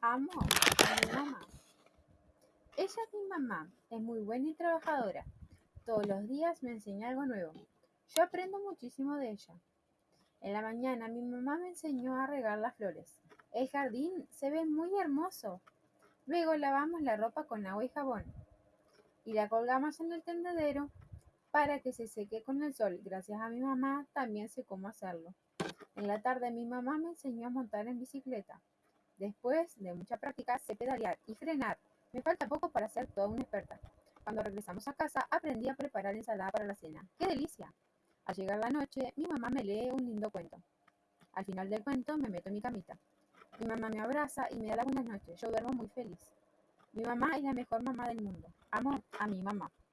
Amo a mi mamá. Ella es mi mamá, es muy buena y trabajadora. Todos los días me enseña algo nuevo. Yo aprendo muchísimo de ella. En la mañana mi mamá me enseñó a regar las flores. El jardín se ve muy hermoso. Luego lavamos la ropa con agua y jabón y la colgamos en el tendedero para que se seque con el sol. Gracias a mi mamá también sé cómo hacerlo. En la tarde mi mamá me enseñó a montar en bicicleta. Después de mucha práctica sé pedalear y frenar. Me falta poco para ser toda una experta. Cuando regresamos a casa aprendí a preparar ensalada para la cena. ¡Qué delicia! Al llegar la noche mi mamá me lee un lindo cuento. Al final del cuento me meto en mi camita. Mi mamá me abraza y me da las buenas noches. Yo duermo muy feliz. Mi mamá es la mejor mamá del mundo. Amo a mi mamá.